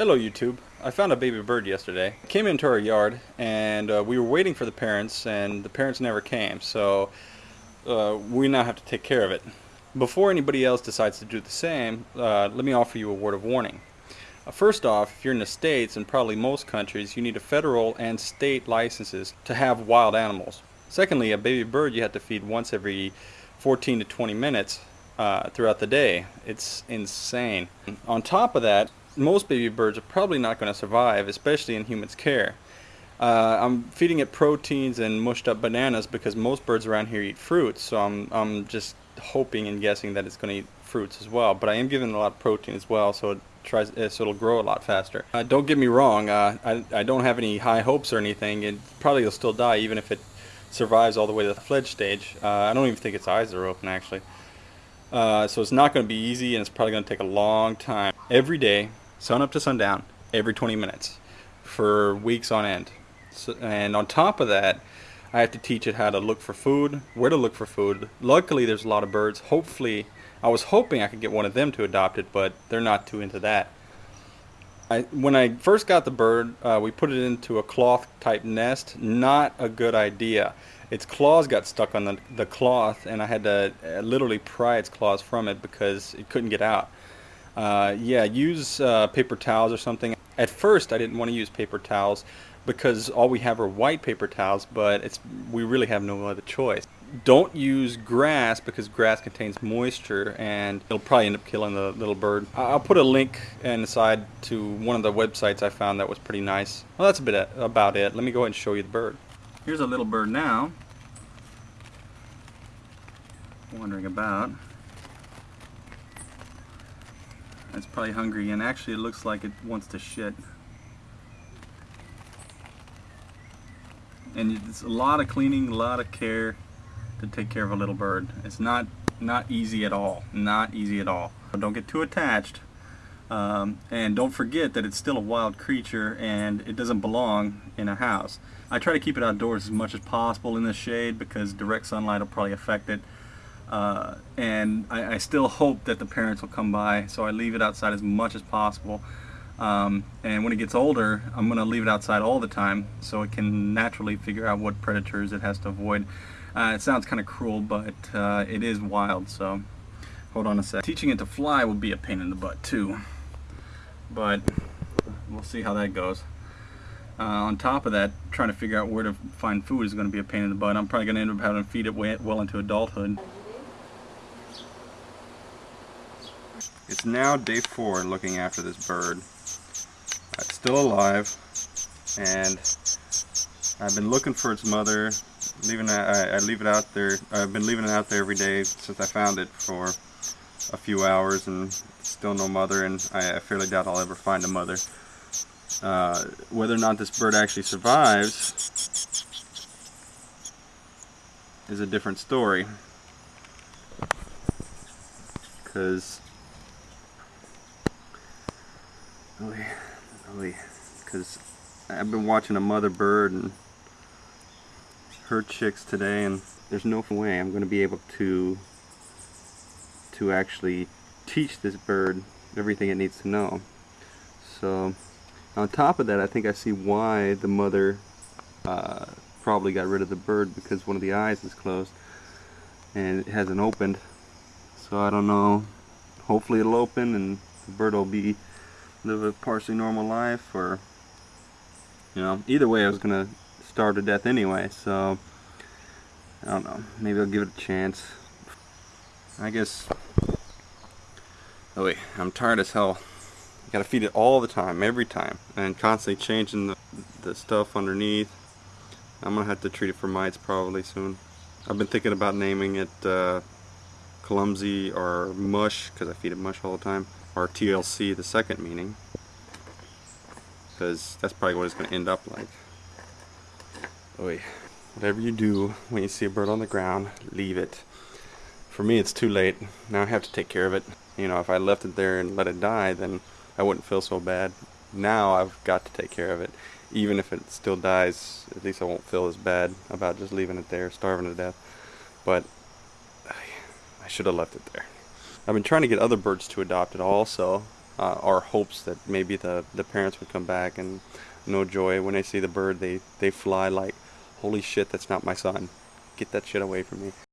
Hello YouTube. I found a baby bird yesterday. Came into our yard and uh, we were waiting for the parents and the parents never came so uh, we now have to take care of it. Before anybody else decides to do the same, uh, let me offer you a word of warning. Uh, first off, if you're in the States and probably most countries, you need a federal and state licenses to have wild animals. Secondly, a baby bird you have to feed once every 14 to 20 minutes uh, throughout the day. It's insane. On top of that, most baby birds are probably not going to survive, especially in humans' care. Uh, I'm feeding it proteins and mushed up bananas because most birds around here eat fruits, so I'm, I'm just hoping and guessing that it's going to eat fruits as well. But I am giving it a lot of protein as well, so it tries uh, so it'll grow a lot faster. Uh, don't get me wrong, uh, I, I don't have any high hopes or anything. It probably will still die even if it survives all the way to the fledge stage. Uh, I don't even think its eyes are open actually. Uh, so it's not going to be easy and it's probably going to take a long time. Every day, sun up to sundown, every 20 minutes for weeks on end. So, and on top of that, I have to teach it how to look for food, where to look for food. Luckily, there's a lot of birds. Hopefully, I was hoping I could get one of them to adopt it, but they're not too into that. I, when I first got the bird, uh, we put it into a cloth type nest. Not a good idea. Its claws got stuck on the, the cloth and I had to uh, literally pry its claws from it because it couldn't get out. Uh, yeah, use uh, paper towels or something. At first I didn't want to use paper towels because all we have are white paper towels, but it's we really have no other choice. Don't use grass because grass contains moisture and it'll probably end up killing the little bird. I'll put a link inside to one of the websites I found that was pretty nice. Well, that's a bit about it. Let me go ahead and show you the bird. Here's a little bird now. Wandering about. It's probably hungry and actually it looks like it wants to shit. And it's a lot of cleaning, a lot of care to take care of a little bird. It's not not easy at all. Not easy at all. Don't get too attached. Um, and don't forget that it's still a wild creature and it doesn't belong in a house. I try to keep it outdoors as much as possible in the shade because direct sunlight will probably affect it. Uh, and I, I, still hope that the parents will come by so I leave it outside as much as possible. Um, and when it gets older, I'm going to leave it outside all the time so it can naturally figure out what predators it has to avoid. Uh, it sounds kind of cruel, but uh, it is wild, so hold on a sec. Teaching it to fly will be a pain in the butt too, but we'll see how that goes. Uh, on top of that, trying to figure out where to find food is going to be a pain in the butt. I'm probably going to end up having to feed it well into adulthood. It's now day four looking after this bird. It's still alive, and I've been looking for its mother leaving it, I, I, leave it out there. I've been leaving it out there every day since I found it for a few hours and still no mother and I, I fairly doubt I'll ever find a mother. Uh, whether or not this bird actually survives is a different story because because I've been watching a mother bird and her chicks today and there's no way I'm going to be able to to actually teach this bird everything it needs to know. So on top of that I think I see why the mother uh, probably got rid of the bird because one of the eyes is closed and it hasn't opened. So I don't know. Hopefully it'll open and the bird will be live a partially normal life or you know either way I was gonna starve to death anyway, so I don't know. Maybe I'll give it a chance. I guess. Oh wait, I'm tired as hell. You gotta feed it all the time, every time, and constantly changing the, the stuff underneath. I'm gonna have to treat it for mites probably soon. I've been thinking about naming it uh, Clumsy or Mush, because I feed it mush all the time, or TLC, the second meaning, because that's probably what it's gonna end up like. Oy. Whatever you do when you see a bird on the ground, leave it. For me, it's too late. Now I have to take care of it. You know, if I left it there and let it die, then I wouldn't feel so bad. Now I've got to take care of it. Even if it still dies, at least I won't feel as bad about just leaving it there, starving to death. But I should have left it there. I've been trying to get other birds to adopt it also. uh, our hopes that maybe the, the parents would come back and no joy when they see the bird they, they fly like holy shit that's not my son get that shit away from me